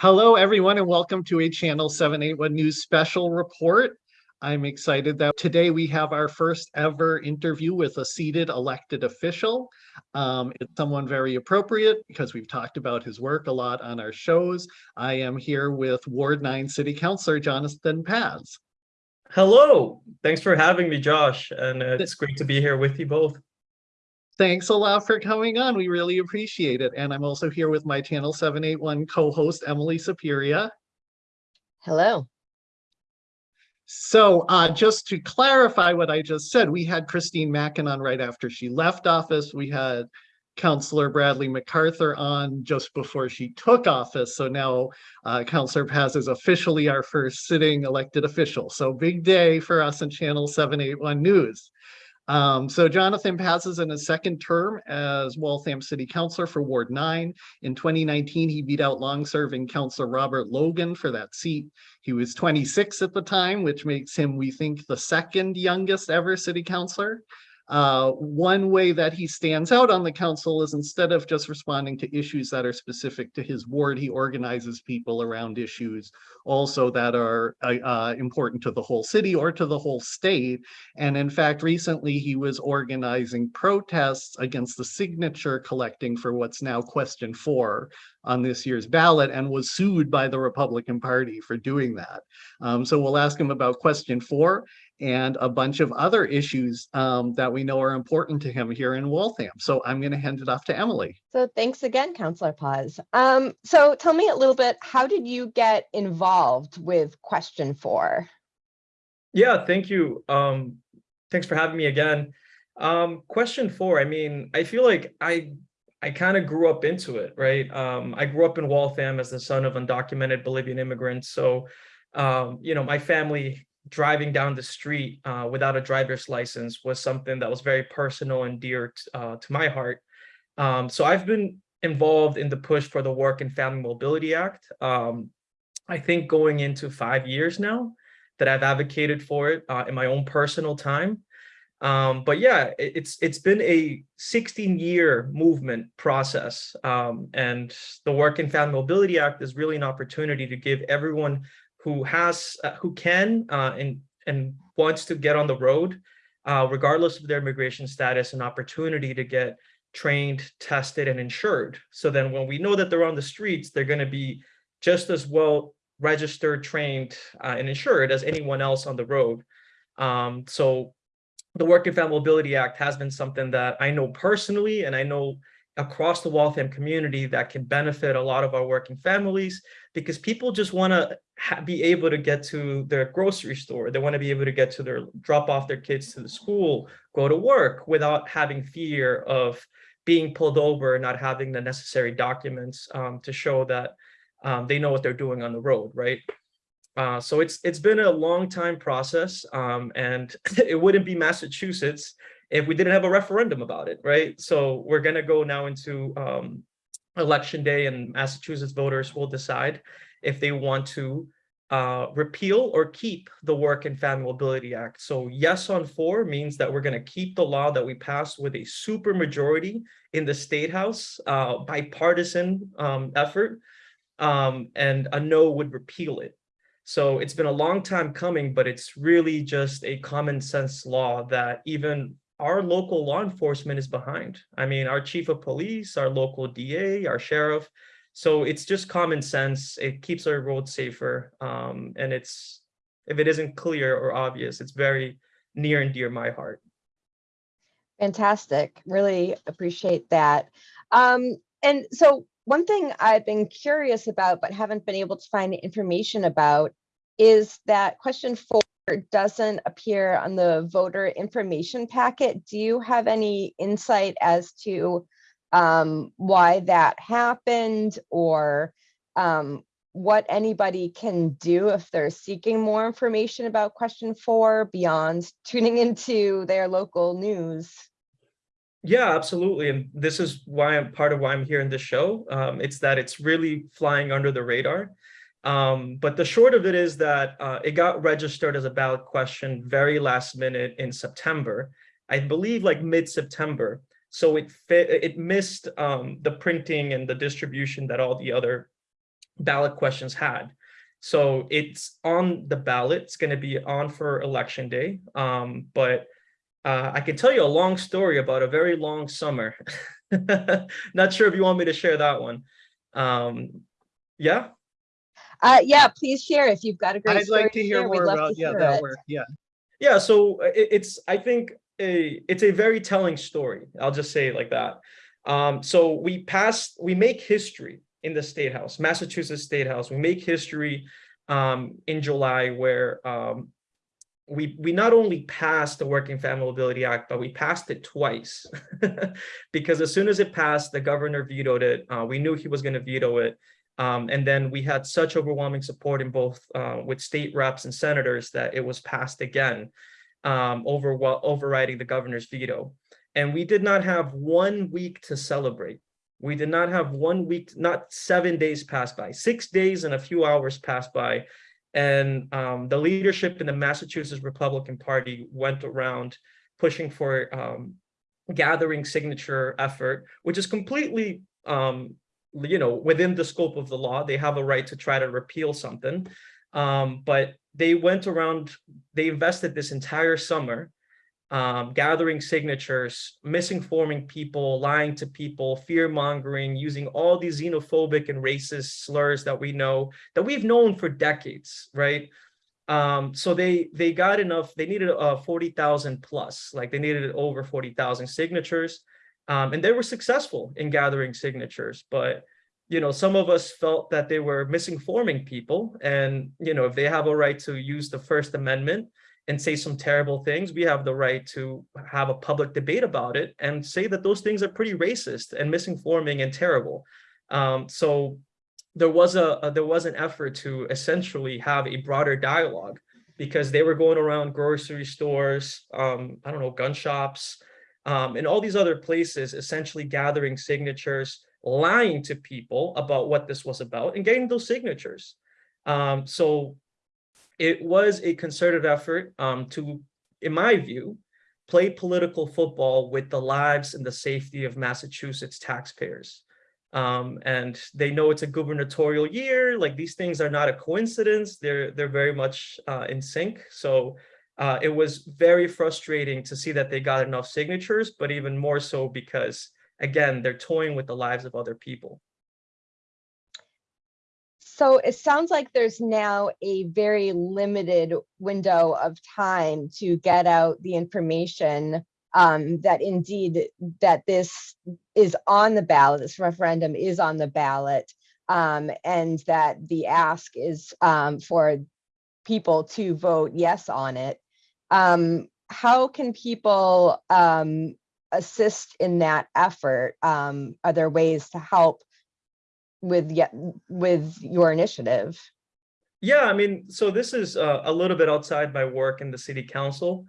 Hello, everyone, and welcome to a Channel 781 News special report. I'm excited that today we have our first ever interview with a seated elected official. Um, it's someone very appropriate because we've talked about his work a lot on our shows. I am here with Ward 9 City Councilor Jonathan Paz. Hello, thanks for having me, Josh, and uh, it's great to be here with you both. Thanks a lot for coming on. We really appreciate it. And I'm also here with my Channel 781 co-host, Emily Superior. Hello. So uh, just to clarify what I just said, we had Christine Mackin on right after she left office. We had Councillor Bradley MacArthur on just before she took office. So now uh, Councillor Paz is officially our first sitting elected official. So big day for us in Channel 781 News. Um, so Jonathan Paz's in his second term as Waltham City Councilor for Ward 9. In 2019, he beat out long-serving Councilor Robert Logan for that seat. He was 26 at the time, which makes him, we think, the second youngest ever city councilor. Uh, one way that he stands out on the council is instead of just responding to issues that are specific to his ward, he organizes people around issues also that are uh, uh, important to the whole city or to the whole state. And in fact, recently he was organizing protests against the signature collecting for what's now question four on this year's ballot and was sued by the Republican Party for doing that. Um, so we'll ask him about question four and a bunch of other issues um, that we know are important to him here in Waltham. So I'm going to hand it off to Emily. So thanks again, Councillor Paz. Um, so tell me a little bit, how did you get involved with question four? Yeah, thank you. Um, thanks for having me again. Um, question four, I mean, I feel like I I kind of grew up into it, right? Um, I grew up in Waltham as the son of undocumented Bolivian immigrants. So, um, you know, my family driving down the street uh, without a driver's license was something that was very personal and dear uh, to my heart. Um, so I've been involved in the push for the Work and Family Mobility Act. Um, I think going into five years now that I've advocated for it uh, in my own personal time. Um, but yeah, it, it's it's been a 16 year movement process. Um, and the Work and Family Mobility Act is really an opportunity to give everyone who has uh, who can uh, and and wants to get on the road, uh, regardless of their immigration status, an opportunity to get trained, tested, and insured. So then when we know that they're on the streets, they're going to be just as well registered, trained, uh, and insured as anyone else on the road. Um, so the Work and Family Mobility Act has been something that I know personally, and I know across the Waltham community that can benefit a lot of our working families because people just want to be able to get to their grocery store. They want to be able to get to their drop off their kids to the school, go to work without having fear of being pulled over, not having the necessary documents um, to show that um, they know what they're doing on the road, right? Uh, so it's it's been a long time process um, and it wouldn't be Massachusetts if we didn't have a referendum about it, right? So we're going to go now into um, election day and Massachusetts voters will decide if they want to uh, repeal or keep the Work and Family Mobility Act. So yes on four means that we're going to keep the law that we passed with a super majority in the State House, uh, bipartisan um, effort, um, and a no would repeal it. So it's been a long time coming, but it's really just a common sense law that even our local law enforcement is behind. I mean, our chief of police, our local DA, our sheriff. So it's just common sense. It keeps our roads safer. Um, and it's, if it isn't clear or obvious, it's very near and dear my heart. Fantastic. Really appreciate that. Um, and so one thing I've been curious about, but haven't been able to find information about is that question four doesn't appear on the voter information packet. Do you have any insight as to um, why that happened or um, what anybody can do if they're seeking more information about question four beyond tuning into their local news? Yeah, absolutely. And this is why I'm part of why I'm here in this show. Um, it's that it's really flying under the radar. Um, but the short of it is that uh, it got registered as a ballot question very last minute in September, I believe like mid-September. So it fit, it missed um, the printing and the distribution that all the other ballot questions had. So it's on the ballot. It's going to be on for election day. Um, but uh, I can tell you a long story about a very long summer. Not sure if you want me to share that one. Um, yeah. Uh, yeah, please share if you've got a great I'd story like to hear more about, to yeah, hear that it. work, yeah. Yeah, so uh, it, it's I think a it's a very telling story. I'll just say it like that. Um, so we passed, we make history in the state house, Massachusetts State House. We make history um, in July where um, we we not only passed the Work and Family Mobility Act, but we passed it twice because as soon as it passed, the governor vetoed it. Uh, we knew he was going to veto it. Um, and then we had such overwhelming support in both uh, with state reps and senators that it was passed again um, over overriding the governor's veto. And we did not have one week to celebrate. We did not have one week, not seven days passed by, six days and a few hours passed by. And um, the leadership in the Massachusetts Republican Party went around pushing for um, gathering signature effort, which is completely um, you know, within the scope of the law, they have a right to try to repeal something. Um, but they went around, they invested this entire summer um, gathering signatures, misinforming people, lying to people, fear mongering, using all these xenophobic and racist slurs that we know, that we've known for decades, right? Um, so they they got enough, they needed uh, 40,000 plus, like they needed over 40,000 signatures. Um, and they were successful in gathering signatures, but you know, some of us felt that they were misinforming people. And you know, if they have a right to use the First Amendment and say some terrible things, we have the right to have a public debate about it and say that those things are pretty racist and misinforming and terrible. Um, so there was a, a there was an effort to essentially have a broader dialogue because they were going around grocery stores, um, I don't know, gun shops, um, and all these other places essentially gathering signatures, lying to people about what this was about and getting those signatures. Um, so it was a concerted effort um, to, in my view, play political football with the lives and the safety of Massachusetts taxpayers. Um, and they know it's a gubernatorial year, like these things are not a coincidence, they're, they're very much uh, in sync. So uh, it was very frustrating to see that they got enough signatures, but even more so because, again, they're toying with the lives of other people. So it sounds like there's now a very limited window of time to get out the information um, that indeed that this is on the ballot, this referendum is on the ballot, um, and that the ask is um, for people to vote yes on it. Um, how can people um, assist in that effort? Um, are there ways to help with yet with your initiative? Yeah, I mean, so this is uh, a little bit outside my work in the city council.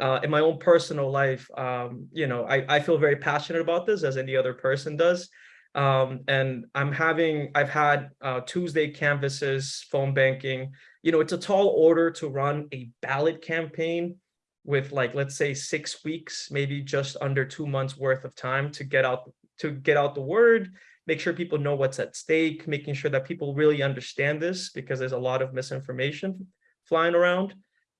Uh, in my own personal life, um, you know, I, I feel very passionate about this as any other person does. Um, and I'm having, I've had uh, Tuesday canvases, phone banking. You know, it's a tall order to run a ballot campaign with like, let's say six weeks, maybe just under two months worth of time to get out, to get out the word, make sure people know what's at stake, making sure that people really understand this because there's a lot of misinformation flying around.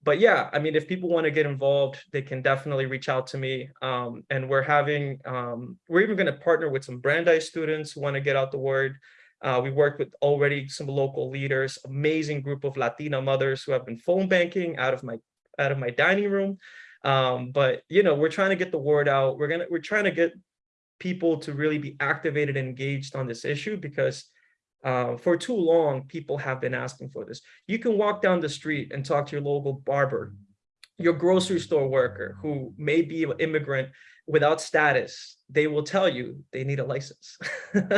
But yeah, I mean, if people want to get involved, they can definitely reach out to me. Um, and we're having, um, we're even going to partner with some Brandeis students who want to get out the word. Uh, we worked with already some local leaders, amazing group of Latina mothers who have been phone banking out of my out of my dining room. Um, but you know, we're trying to get the word out. We're gonna we're trying to get people to really be activated and engaged on this issue because uh, for too long, people have been asking for this. You can walk down the street and talk to your local barber, your grocery store worker who may be an immigrant without status. They will tell you they need a license.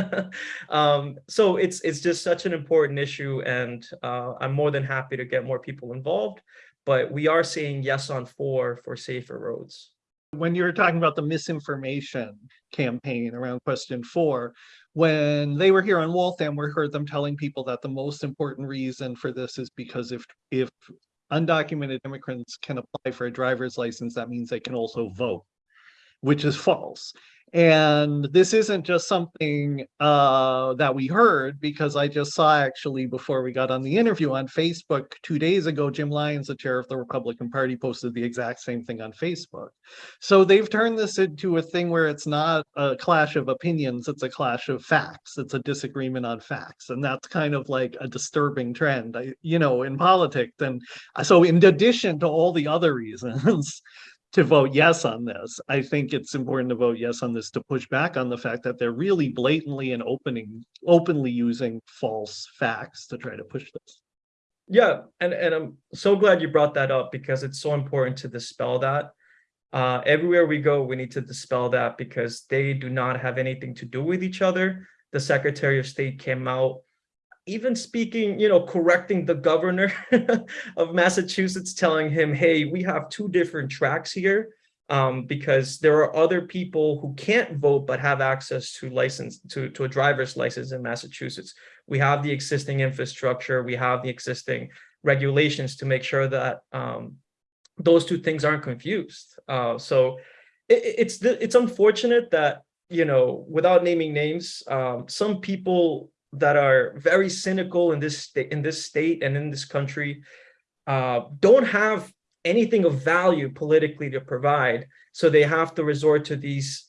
um, so it's it's just such an important issue, and uh, I'm more than happy to get more people involved. But we are saying yes on four for safer roads when you were talking about the misinformation campaign around question four, when they were here on Waltham, we heard them telling people that the most important reason for this is because if if undocumented immigrants can apply for a driver's license, that means they can also vote, which is false. And this isn't just something uh, that we heard because I just saw actually before we got on the interview on Facebook two days ago, Jim Lyons, the chair of the Republican Party, posted the exact same thing on Facebook. So they've turned this into a thing where it's not a clash of opinions, it's a clash of facts. It's a disagreement on facts. And that's kind of like a disturbing trend, you know, in politics. And so in addition to all the other reasons, to vote yes on this. I think it's important to vote yes on this to push back on the fact that they're really blatantly and opening, openly using false facts to try to push this. Yeah, and, and I'm so glad you brought that up because it's so important to dispel that. Uh, everywhere we go, we need to dispel that because they do not have anything to do with each other. The Secretary of State came out even speaking, you know, correcting the governor of Massachusetts, telling him, hey, we have two different tracks here um, because there are other people who can't vote but have access to license to, to a driver's license in Massachusetts. We have the existing infrastructure, we have the existing regulations to make sure that um, those two things aren't confused. Uh, so it, it's it's unfortunate that, you know, without naming names, um, some people that are very cynical in this state in this state and in this country uh, don't have anything of value politically to provide. So they have to resort to these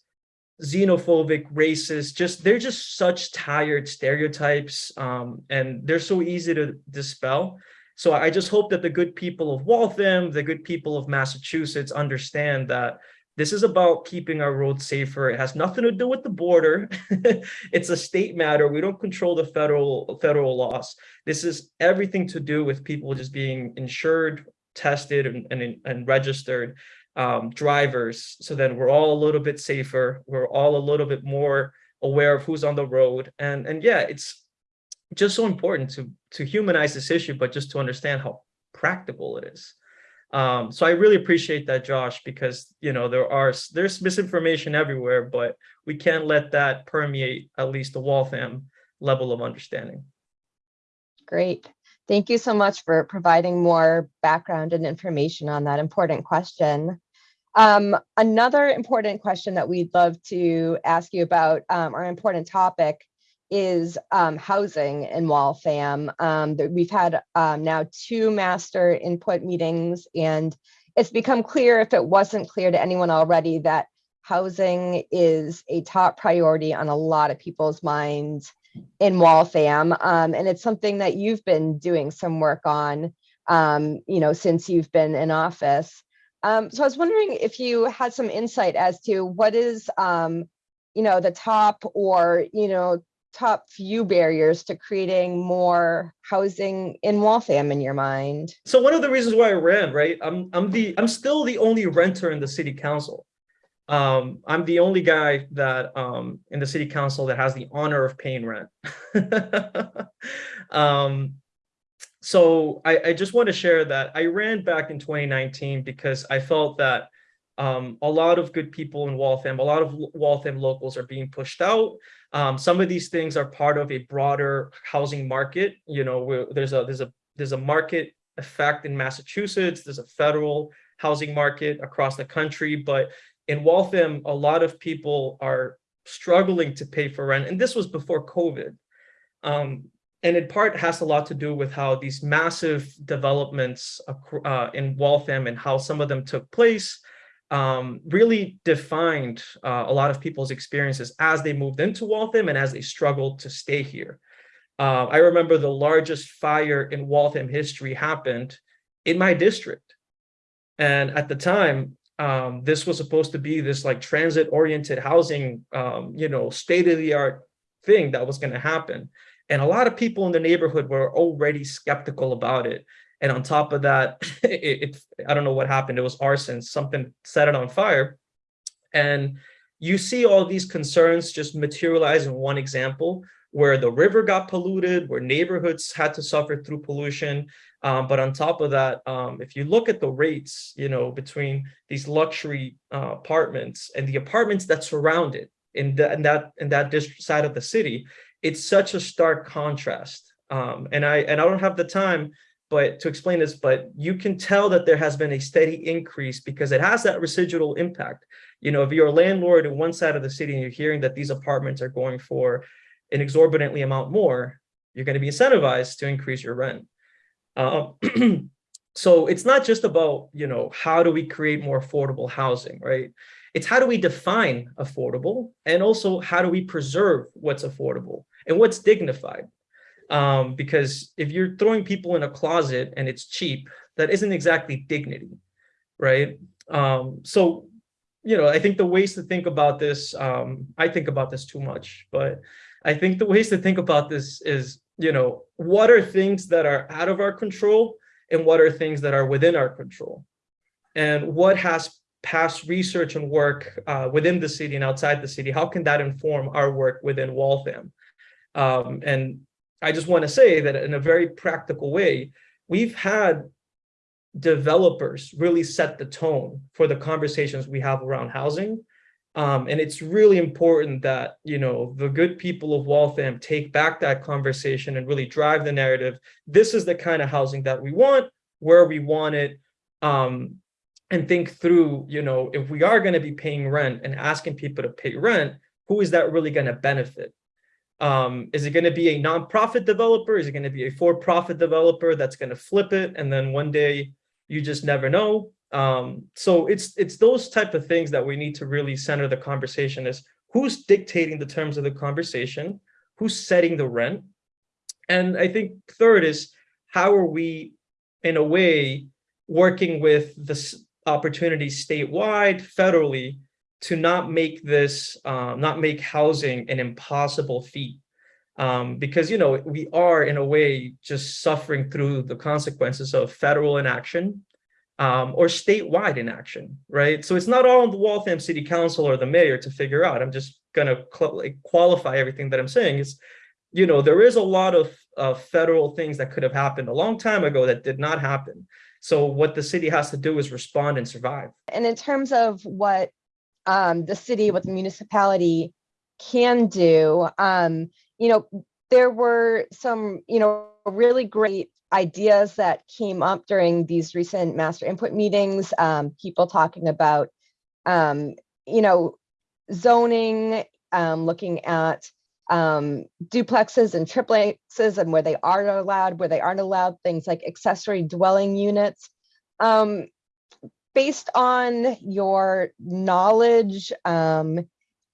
xenophobic racist just they're just such tired stereotypes um, and they're so easy to dispel. So i just hope that the good people of waltham the good people of massachusetts understand that this is about keeping our roads safer. It has nothing to do with the border. it's a state matter. We don't control the federal federal laws. This is everything to do with people just being insured, tested, and, and, and registered um, drivers. So then we're all a little bit safer. We're all a little bit more aware of who's on the road. And, and yeah, it's just so important to, to humanize this issue, but just to understand how practical it is. Um, so I really appreciate that, Josh, because you know there are there's misinformation everywhere, but we can't let that permeate at least the Waltham level of understanding. Great. Thank you so much for providing more background and information on that important question. Um, another important question that we'd love to ask you about, um, our important topic, is um, housing in Waltham. Um, we've had um, now two master input meetings and it's become clear if it wasn't clear to anyone already that housing is a top priority on a lot of people's minds in Waltham. Um, and it's something that you've been doing some work on, um, you know, since you've been in office. Um, so I was wondering if you had some insight as to what is, you know, the top or, you know, top few barriers to creating more housing in Waltham in your mind? So one of the reasons why I ran, right? I'm I'm the I'm still the only renter in the city council. Um, I'm the only guy that um, in the city council that has the honor of paying rent. um, so I, I just want to share that I ran back in 2019 because I felt that um, a lot of good people in Waltham, a lot of Waltham locals are being pushed out. Um, some of these things are part of a broader housing market. You know, there's a there's a there's a market effect in Massachusetts. There's a federal housing market across the country, but in Waltham, a lot of people are struggling to pay for rent, and this was before COVID. Um, and in part has a lot to do with how these massive developments uh, in Waltham and how some of them took place um, really defined uh, a lot of people's experiences as they moved into Waltham and as they struggled to stay here. Uh, I remember the largest fire in Waltham history happened in my district. And at the time, um, this was supposed to be this like transit oriented housing, um, you know, state of the art thing that was going to happen. And a lot of people in the neighborhood were already skeptical about it. And on top of that, it, it, I don't know what happened. It was arson, something set it on fire. And you see all these concerns just materialize in one example where the river got polluted, where neighborhoods had to suffer through pollution. Um, but on top of that, um, if you look at the rates, you know, between these luxury uh, apartments and the apartments that surround it in, the, in that in that district side of the city, it's such a stark contrast. Um, and I and I don't have the time but to explain this, but you can tell that there has been a steady increase because it has that residual impact. You know, if you're a landlord in one side of the city and you're hearing that these apartments are going for an exorbitantly amount more, you're going to be incentivized to increase your rent. Um, so it's not just about, you know, how do we create more affordable housing, right? It's how do we define affordable and also how do we preserve what's affordable and what's dignified? Um, because if you're throwing people in a closet and it's cheap, that isn't exactly dignity, right? Um, so, you know, I think the ways to think about this, um, I think about this too much, but I think the ways to think about this is, you know, what are things that are out of our control and what are things that are within our control? And what has past research and work uh, within the city and outside the city, how can that inform our work within Waltham? Um, and I just want to say that in a very practical way, we've had developers really set the tone for the conversations we have around housing. Um, and it's really important that, you know, the good people of Waltham take back that conversation and really drive the narrative. This is the kind of housing that we want, where we want it, um, and think through, you know, if we are going to be paying rent and asking people to pay rent, who is that really going to benefit? Um, is it going to be a nonprofit developer? Is it going to be a for-profit developer that's going to flip it and then one day you just never know? Um, so it's it's those type of things that we need to really center the conversation is who's dictating the terms of the conversation, who's setting the rent, and I think third is how are we, in a way, working with this opportunity statewide, federally, to not make this, um, not make housing an impossible feat. Um, because, you know, we are in a way just suffering through the consequences of federal inaction um, or statewide inaction, right? So it's not all on the Waltham City Council or the mayor to figure out. I'm just gonna like, qualify everything that I'm saying is, you know, there is a lot of uh, federal things that could have happened a long time ago that did not happen. So what the city has to do is respond and survive. And in terms of what um, the city, what the municipality can do, um, you know, there were some, you know, really great ideas that came up during these recent master input meetings, um, people talking about, um, you know, zoning, um, looking at um, duplexes and triplexes and where they are allowed, where they aren't allowed, things like accessory dwelling units. Um, based on your knowledge um,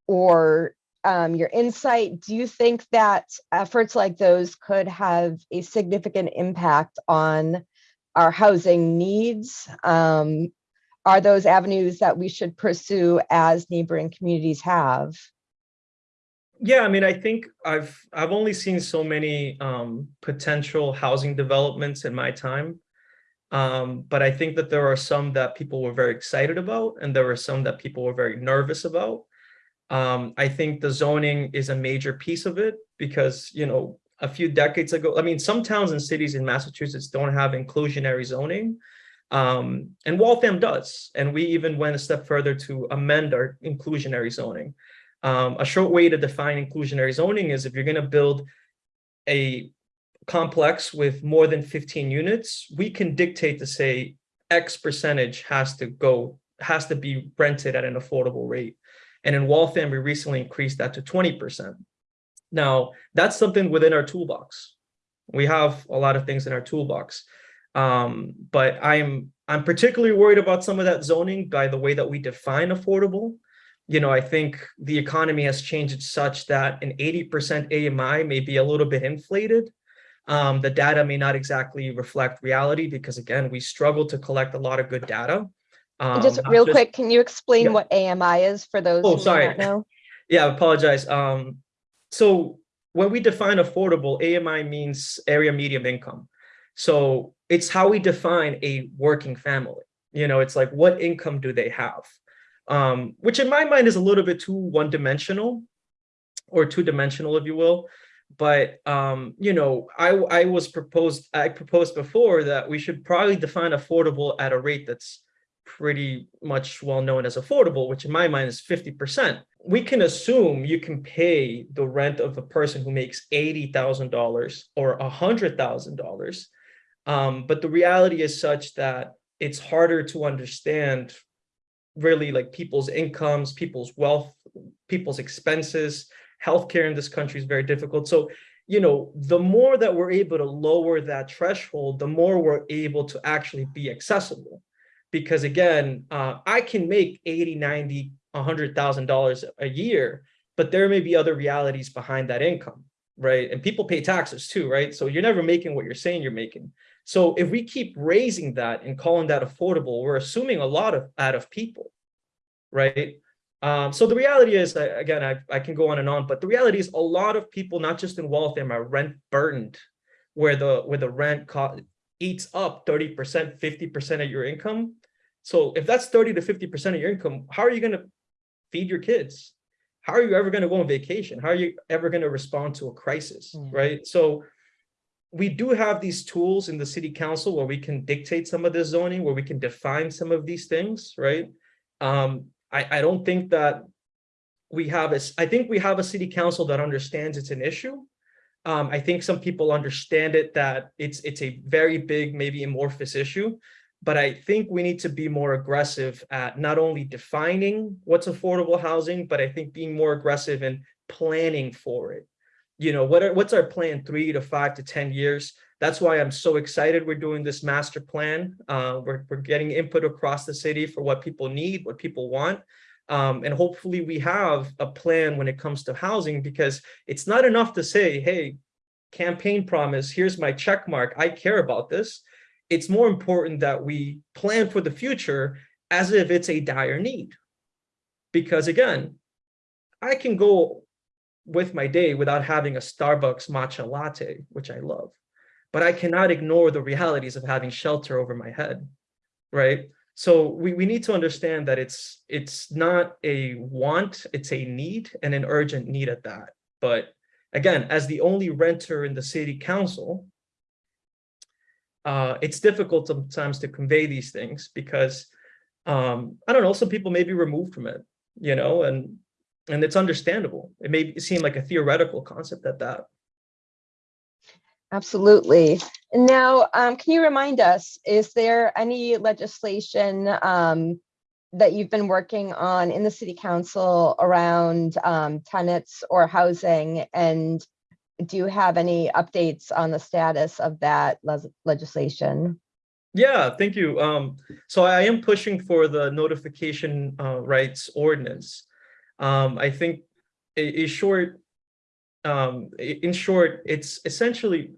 or um, your insight, do you think that efforts like those could have a significant impact on our housing needs? Um, are those avenues that we should pursue as neighboring communities have? Yeah, I mean, I think I've I've only seen so many um, potential housing developments in my time. Um, but I think that there are some that people were very excited about, and there were some that people were very nervous about. Um, I think the zoning is a major piece of it because, you know, a few decades ago, I mean, some towns and cities in Massachusetts don't have inclusionary zoning, um, and Waltham does. And we even went a step further to amend our inclusionary zoning. Um, a short way to define inclusionary zoning is if you're going to build a complex with more than 15 units, we can dictate to say X percentage has to go, has to be rented at an affordable rate. And in Waltham, we recently increased that to 20%. Now, that's something within our toolbox. We have a lot of things in our toolbox. Um, but I'm I'm particularly worried about some of that zoning by the way that we define affordable you know, I think the economy has changed such that an 80% AMI may be a little bit inflated. Um, the data may not exactly reflect reality because again, we struggle to collect a lot of good data. Um, just real just, quick, can you explain yeah. what AMI is for those oh, who sorry. know? Yeah, I apologize. Um, so when we define affordable, AMI means area median income. So it's how we define a working family. You know, it's like what income do they have? um, which in my mind is a little bit too one-dimensional or two-dimensional, if you will. But um, you know, I I was proposed I proposed before that we should probably define affordable at a rate that's pretty much well known as affordable, which in my mind is 50%. We can assume you can pay the rent of a person who makes $80,000 or $100,000 Um, but the reality is such that it's harder to understand really like people's incomes, people's wealth, people's expenses. Healthcare in this country is very difficult. So, you know, the more that we're able to lower that threshold, the more we're able to actually be accessible. Because again, uh, I can make 80, 90, $100,000 a year, but there may be other realities behind that income, right? And people pay taxes too, right? So you're never making what you're saying you're making. So if we keep raising that and calling that affordable, we're assuming a lot of out of people, right? Um, so the reality is, again, I, I can go on and on, but the reality is a lot of people, not just in Waltham, are rent burdened, where the where the rent eats up 30%, 50% of your income. So if that's 30 to 50% of your income, how are you going to feed your kids? How are you ever going to go on vacation? How are you ever going to respond to a crisis, Yeah. right? So we do have these tools in the city council where we can dictate some of the zoning, where we can define some of these things, right? Um, I, I don't think that we have a, I think we have a city council that understands it's an issue. Um, I think some people understand it that it's it's a very big, maybe amorphous issue. But I think we need to be more aggressive at not only defining what's affordable housing, but I think being more aggressive in planning for it. You know, what are, what's our plan three to five to 10 years? That's why I'm so excited we're doing this master plan. Uh, we're, we're getting input across the city for what people need, what people want. Um, and hopefully we have a plan when it comes to housing because it's not enough to say, hey, campaign promise, here's my check mark, I care about this. It's more important that we plan for the future as if it's a dire need. Because again, I can go with my day without having a Starbucks matcha latte, which I love, but I cannot ignore the realities of having shelter over my head, right? So we, we need to understand that it's it's not a want, it's a need and an urgent need at that. But again, as the only renter in the city council, uh, it's difficult sometimes to convey these things because um, I don't know, some people may be removed from it, you know, and and it's understandable. It may seem like a theoretical concept at that. Absolutely. And now, um, can you remind us, is there any legislation um, that you've been working on in the city council around um, tenants or housing? And do you have any updates on the status of that les- legislation? Yeah, thank you. Um, so I am pushing for the notification uh, rights ordinance. Um, I think a, a short, um, in short, it's essentially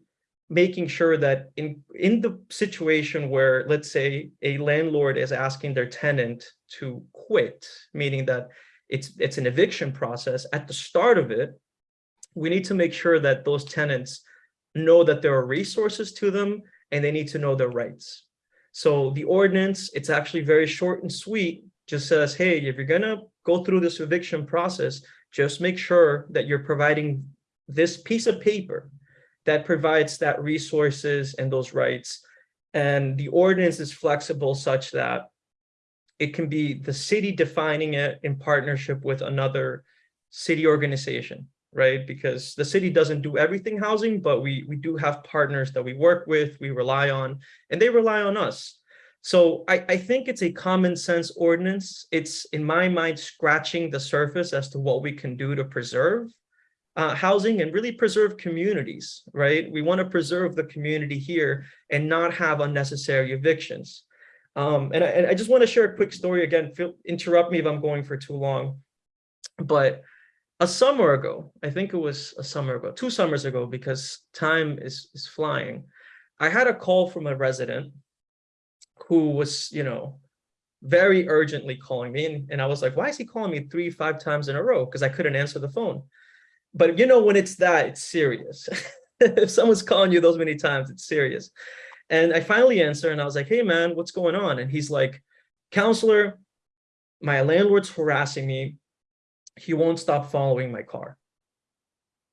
making sure that in in the situation where, let's say, a landlord is asking their tenant to quit, meaning that it's it's an eviction process. At the start of it, we need to make sure that those tenants know that there are resources to them and they need to know their rights. So the ordinance, it's actually very short and sweet, just says, hey, if you're gonna go through this eviction process, just make sure that you're providing this piece of paper that provides that resources and those rights. And the ordinance is flexible such that it can be the city defining it in partnership with another city organization right? Because the city doesn't do everything housing, but we we do have partners that we work with, we rely on, and they rely on us. So I, I think it's a common sense ordinance. It's in my mind scratching the surface as to what we can do to preserve uh, housing and really preserve communities, right? We want to preserve the community here and not have unnecessary evictions. Um, and, I, and I just want to share a quick story again. Feel, interrupt me if I'm going for too long, but a summer ago, I think it was a summer ago, two summers ago, because time is, is flying. I had a call from a resident who was, you know, very urgently calling me. And, and I was like, why is he calling me three, five times in a row? Because I couldn't answer the phone. But you know, when it's that, it's serious. if someone's calling you those many times, it's serious. And I finally answer and I was like, hey man, what's going on? And he's like, counselor, my landlord's harassing me he won't stop following my car.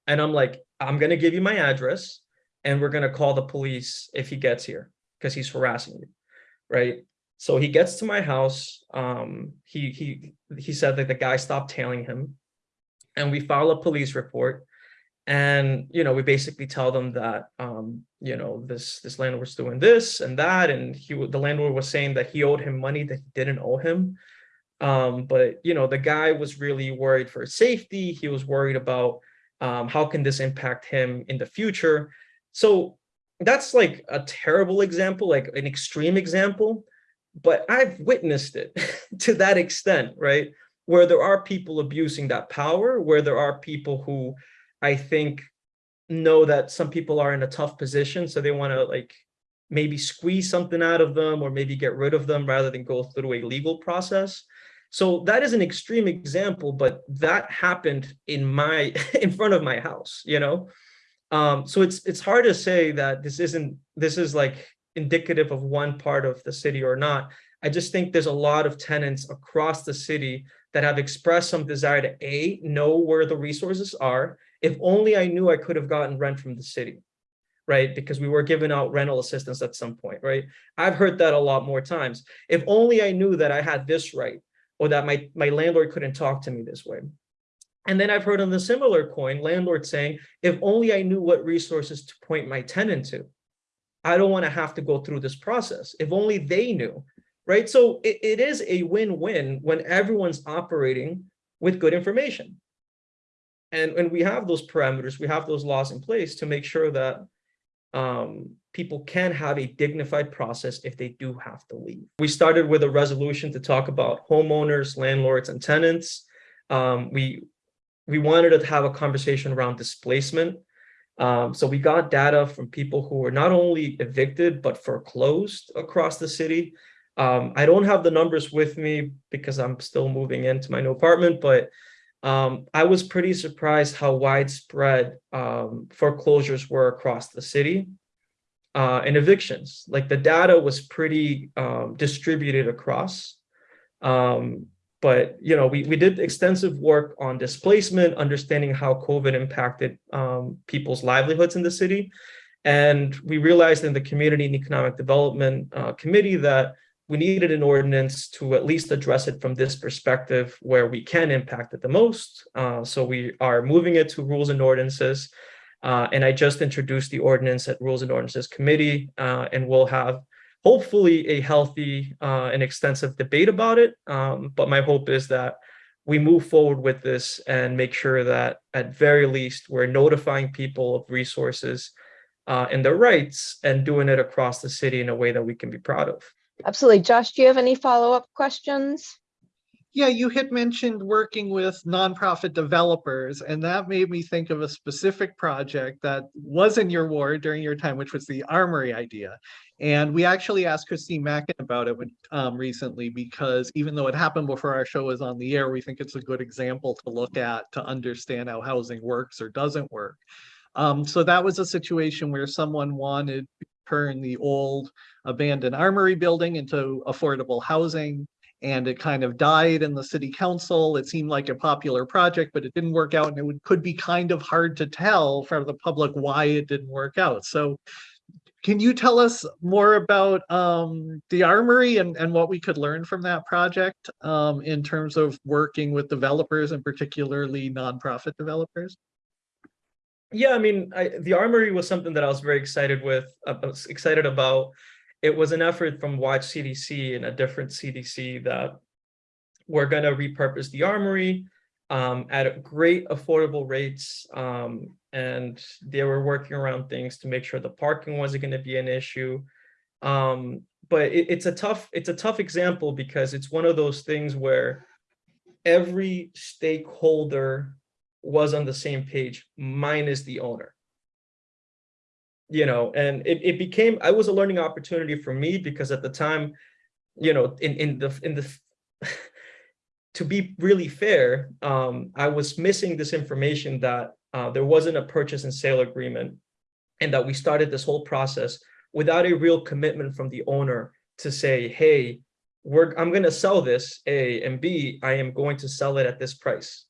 And I'm like, I'm gonna give you my address and we're gonna call the police if he gets here because he's harassing you, right? So he gets to my house. Um, he he he said that the guy stopped tailing him, and we file a police report. And, you know, we basically tell them that, um, you know, this, this landlord's doing this and that, and he, the landlord was saying that he owed him money that he didn't owe him. Um, but, you know, the guy was really worried for his safety. He was worried about, um, how can this impact him in the future? So that's like a terrible example, like an extreme example, but I've witnessed it to that extent, right? Where there are people abusing that power, where there are people who I think know that some people are in a tough position, so they want to like maybe squeeze something out of them or maybe get rid of them rather than go through a legal process. So that is an extreme example, but that happened in my in front of my house, you know? Um, so it's it's hard to say that this isn't this is like indicative of one part of the city or not. I just think there's a lot of tenants across the city that have expressed some desire to A, know where the resources are. If only I knew I could have gotten rent from the city, right? Because we were giving out rental assistance at some point, right? I've heard that a lot more times. If only I knew that I had this right, or that my, my landlord couldn't talk to me this way. And then I've heard on the similar coin, landlord saying, if only I knew what resources to point my tenant to. I don't want to have to go through this process. If only they knew, right? So it, it is a win-win when everyone's operating with good information. And when we have those parameters, we have those laws in place to make sure that um, people can have a dignified process if they do have to leave. We started with a resolution to talk about homeowners, landlords, and tenants. Um, we we wanted to have a conversation around displacement. Um, so we got data from people who were not only evicted, but foreclosed across the city. Um, I don't have the numbers with me because I'm still moving into my new apartment, but um, I was pretty surprised how widespread um, foreclosures were across the city uh, and evictions. Like the data was pretty um, distributed across. Um, but you know, we, we did extensive work on displacement, understanding how COVID impacted um, people's livelihoods in the city. And we realized in the Community and Economic Development uh, Committee that we needed an ordinance to at least address it from this perspective where we can impact it the most. Uh, so we are moving it to rules and ordinances. Uh, and I just introduced the ordinance at Rules and Ordinances Committee, uh, and we'll have hopefully a healthy uh, and extensive debate about it. Um, but my hope is that we move forward with this and make sure that at very least we're notifying people of resources uh, and their rights and doing it across the city in a way that we can be proud of. Absolutely. Josh, do you have any follow-up questions? Yeah, you had mentioned working with nonprofit developers, and that made me think of a specific project that was in your ward during your time, which was the Armory idea. And we actually asked Christine Mackin about it um, recently because even though it happened before our show was on the air, we think it's a good example to look at to understand how housing works or doesn't work. Um, so that was a situation where someone wanted turn the old abandoned armory building into affordable housing and it kind of died in the city council. It seemed like a popular project, but it didn't work out and it would, could be kind of hard to tell for the public why it didn't work out. So can you tell us more about um, the armory and, and what we could learn from that project um, in terms of working with developers and particularly nonprofit developers? Yeah, I mean, I, the armory was something that I was very excited with, uh, excited about. It was an effort from WATCH CDC and a different CDC that we're going to repurpose the armory um, at great affordable rates. Um, and they were working around things to make sure the parking wasn't going to be an issue. Um, but it, it's a tough, it's a tough example because it's one of those things where every stakeholder was on the same page, minus the owner. You know, and it, it became, I was a learning opportunity for me because at the time, you know, in, in the, in the, to be really fair, um, I was missing this information that uh, there wasn't a purchase and sale agreement and that we started this whole process without a real commitment from the owner to say, hey, we're, I'm going to sell this, A, and B, I am going to sell it at this price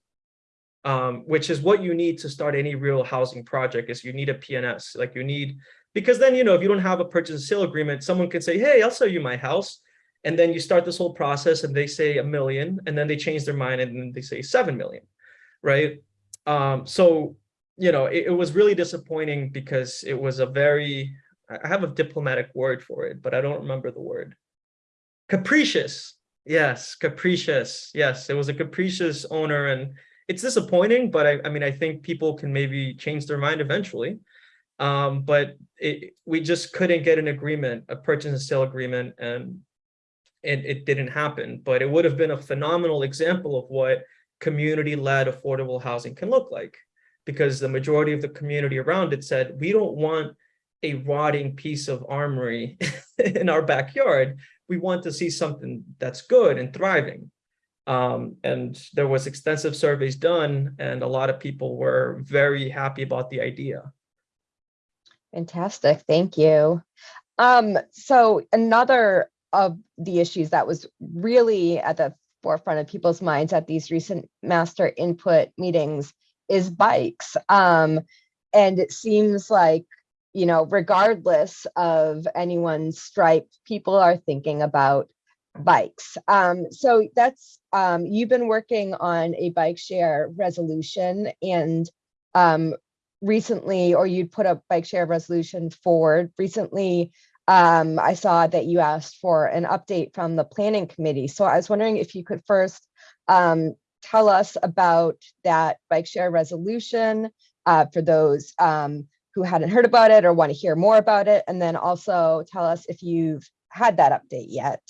um, which is what you need to start any real housing project is you need a PNS, like you need, because then, you know, if you don't have a purchase and sale agreement, someone could say, hey, I'll sell you my house. And then you start this whole process and they say a million and then they change their mind and then they say 7 million, right? Um, so you know, it, it was really disappointing because it was a very, I have a diplomatic word for it, but I don't remember the word. Capricious. Yes, capricious. Yes, it was a capricious owner and it's disappointing, but I, I mean, I think people can maybe change their mind eventually. Um, but it, we just couldn't get an agreement, a purchase and sale agreement, and it, it didn't happen. But it would have been a phenomenal example of what community-led affordable housing can look like. Because the majority of the community around it said, we don't want a rotting piece of armory in our backyard. We want to see something that's good and thriving. Um, and there was extensive surveys done and a lot of people were very happy about the idea. Fantastic, thank you. Um, so another of the issues that was really at the forefront of people's minds at these recent master input meetings is bikes. Um, and it seems like, you know, regardless of anyone's stripe, people are thinking about bikes. Um, so that's, um, you've been working on a bike share resolution and um, recently, or you'd put a bike share resolution forward recently. Um, I saw that you asked for an update from the planning committee. So I was wondering if you could first um, tell us about that bike share resolution uh, for those um, who hadn't heard about it or want to hear more about it. And then also tell us if you've had that update yet.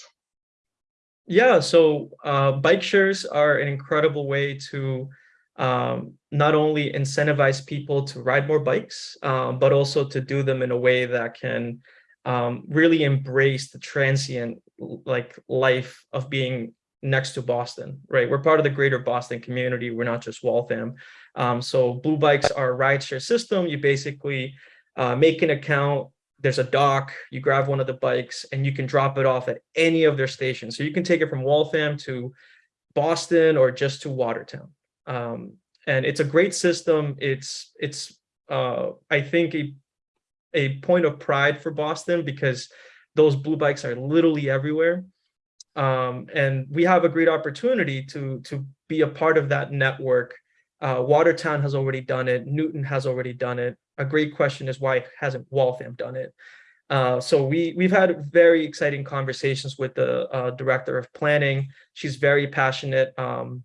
Yeah, so uh, bike shares are an incredible way to um, not only incentivize people to ride more bikes, um, but also to do them in a way that can um, really embrace the transient like life of being next to Boston, right? We're part of the greater Boston community. We're not just Waltham. Um, so Blue Bikes are a rideshare system. You basically uh, make an account. There's a dock. You grab one of the bikes and you can drop it off at any of their stations. So you can take it from Waltham to Boston or just to Watertown. Um, and it's a great system. It's it's uh, I think a a point of pride for Boston because those blue bikes are literally everywhere. Um, and we have a great opportunity to, to be a part of that network. Uh, Watertown has already done it. Newton has already done it. A great question is why hasn't Waltham done it? Uh, so we, we've had very exciting conversations with the uh, director of planning. She's very passionate. Um,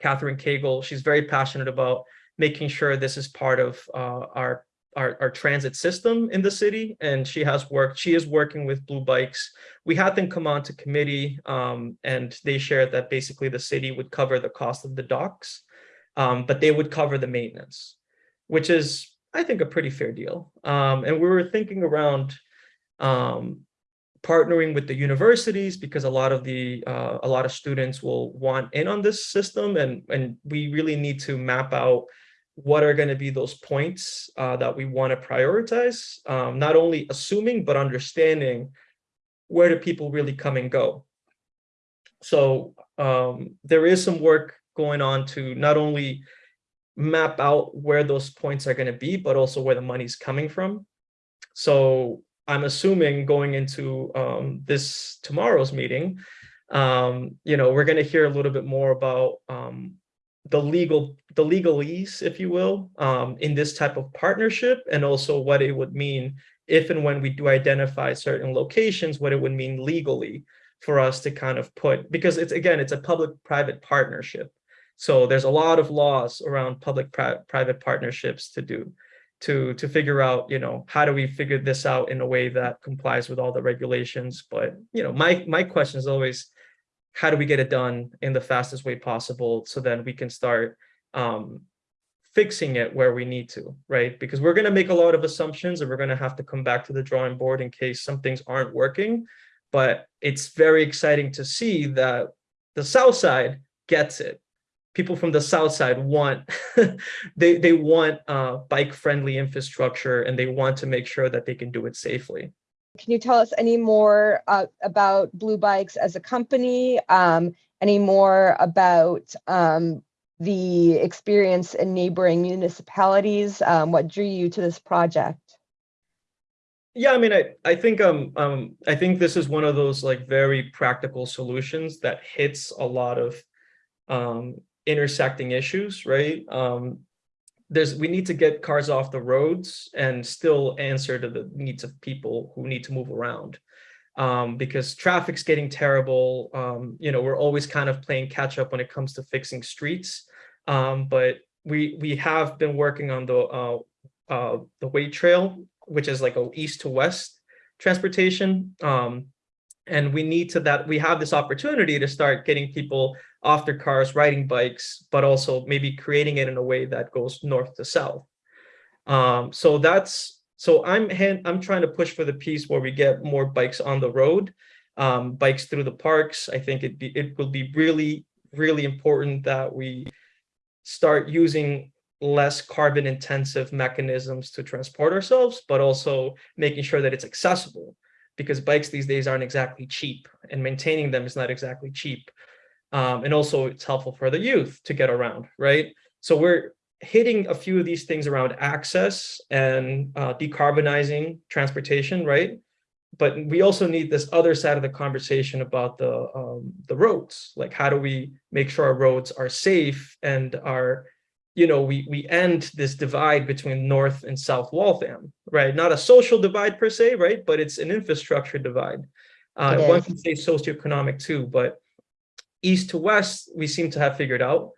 Catherine Cagle, she's very passionate about making sure this is part of uh, our our, our transit system in the city and she has worked she is working with blue bikes we had them come on to committee um, and they shared that basically the city would cover the cost of the docks um, but they would cover the maintenance which is i think a pretty fair deal um, and we were thinking around um, partnering with the universities because a lot of the uh, a lot of students will want in on this system and and we really need to map out what are going to be those points uh, that we want to prioritize, um, not only assuming, but understanding where do people really come and go. So um, there is some work going on to not only map out where those points are going to be, but also where the money's coming from. So I'm assuming going into um, this tomorrow's meeting, um, you know, we're going to hear a little bit more about um, the legal the legalese, if you will, um, in this type of partnership, and also what it would mean if and when we do identify certain locations, what it would mean legally for us to kind of put, because it's again, it's a public-private partnership. So there's a lot of laws around public-private partnerships to do to to figure out, you know, how do we figure this out in a way that complies with all the regulations. But you know, my my question is always, how do we get it done in the fastest way possible so then we can start um, fixing it where we need to, right? Because we're going to make a lot of assumptions and we're going to have to come back to the drawing board in case some things aren't working. But it's very exciting to see that the South side gets it. People from the South side want, they, they want uh, bike friendly infrastructure and they want to make sure that they can do it safely. Can you tell us any more uh, about Blue Bikes as a company? Um, any more about um, the experience in neighboring municipalities? Um, what drew you to this project? Yeah, I mean, I, I think um, um I think this is one of those like very practical solutions that hits a lot of um intersecting issues, right? Um there's we need to get cars off the roads and still answer to the needs of people who need to move around um, because traffic's getting terrible. Um, you know, we're always kind of playing catch up when it comes to fixing streets. Um, but we we have been working on the uh, uh, the weight trail, which is like a east to west transportation. Um, and we need to that we have this opportunity to start getting people off their cars, riding bikes, but also maybe creating it in a way that goes north to south. Um, so that's so I'm hand, I'm trying to push for the piece where we get more bikes on the road, um, bikes through the parks. I think it be it will be really really important that we start using less carbon intensive mechanisms to transport ourselves, but also making sure that it's accessible because bikes these days aren't exactly cheap and maintaining them is not exactly cheap. Um, and also it's helpful for the youth to get around, right? So we're hitting a few of these things around access and uh, decarbonizing transportation, right? But we also need this other side of the conversation about the um, the roads. Like, how do we make sure our roads are safe and are, you know, we we end this divide between North and South Waltham, right? Not a social divide per se, right? But it's an infrastructure divide. Uh, It one can say socioeconomic too, but east to west, we seem to have figured out,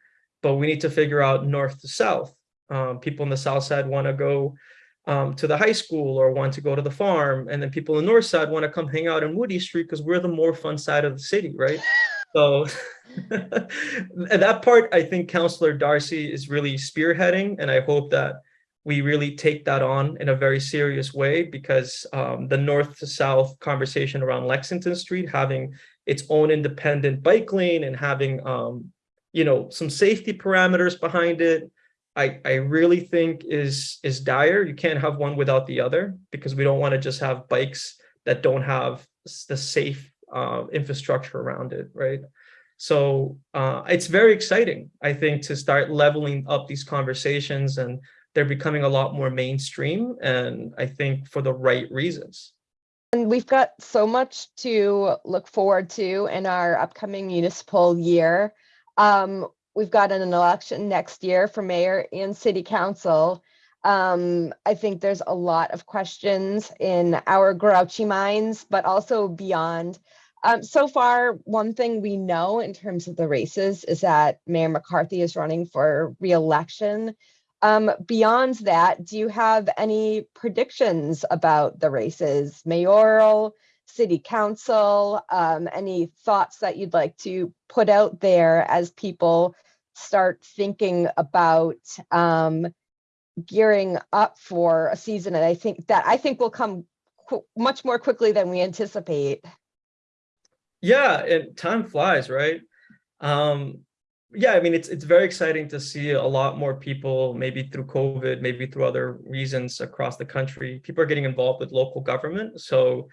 but we need to figure out north to south. Um, people in the south side want to go um, to the high school or want to go to the farm, and then people in the north side want to come hang out in Moody Street because we're the more fun side of the city, right? So that part, I think Councillor Darcy is really spearheading, and I hope that we really take that on in a very serious way because um, the north to south conversation around Lexington Street having its own independent bike lane and having um, you know some safety parameters behind it I, I really think is is dire. You can't have one without the other because we don't want to just have bikes that don't have the safe uh, infrastructure around it right? So uh, it's very exciting i think to start leveling up these conversations and they're becoming a lot more mainstream and i think for the right reasons And we've got so much to look forward to in our upcoming municipal year. Um, we've got an election next year for mayor and city council. Um, I think there's a lot of questions in our grouchy minds, but also beyond. Um, so far, one thing we know in terms of the races is that Mayor McCarthy is running for reelection. Um, beyond that, do you have any predictions about the races, mayoral, city council? Um, any thoughts that you'd like to put out there as people start thinking about um, gearing up for a season? And I think that I think will come much more quickly than we anticipate. Yeah, and time flies, right? Um, yeah, I mean, it's it's very exciting to see a lot more people, maybe through COVID, maybe through other reasons across the country. People are getting involved with local government. So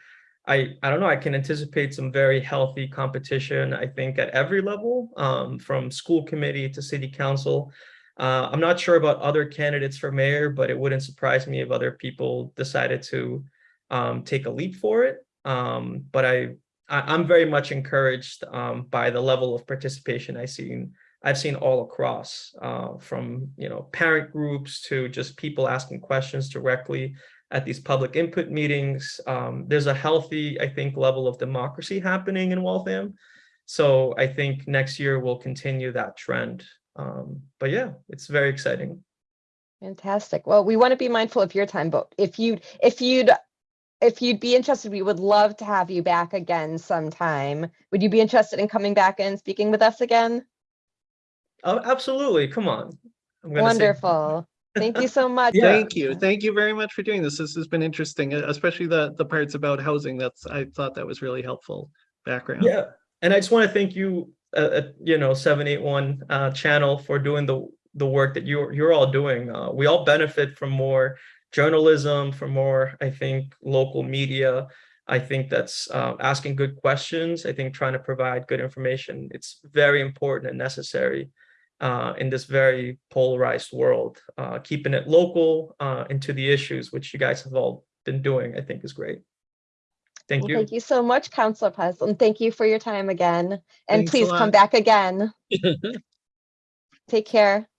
I I don't know, I can anticipate some very healthy competition, I think, at every level, um, from school committee to city council. Uh, I'm not sure about other candidates for mayor, but it wouldn't surprise me if other people decided to um, take a leap for it. Um, but I I, I'm very much encouraged um, by the level of participation I've seen. I've seen all across, uh, from you know parent groups to just people asking questions directly at these public input meetings. Um, there's a healthy, I think, level of democracy happening in Waltham. So I think next year we'll continue that trend. Um, but yeah, it's very exciting. Fantastic. Well, we want to be mindful of your time, but if you if you'd if you'd be interested, we would love to have you back again sometime. Would you be interested in coming back and speaking with us again? Oh, absolutely. Come on. I'm gonna say- Wonderful. Thank you so much. Yeah. Thank you. Thank you very much for doing this. This has been interesting, especially the, the parts about housing. That's, I thought that was really helpful background. Yeah, and I just want to thank you, uh, uh, you know, seven eight one uh, channel for doing the the work that you're you're all doing. Uh, we all benefit from more journalism, from more, I think, local media. I think that's uh, asking good questions. I think trying to provide good information. It's very important and necessary uh, in this very polarized world. Uh, keeping it local uh, and to the issues, which you guys have all been doing, I think is great. Thank Well, you. Thank you so much, Counselor Paz, and thank you for your time again. And Thanks please come back again. Take care.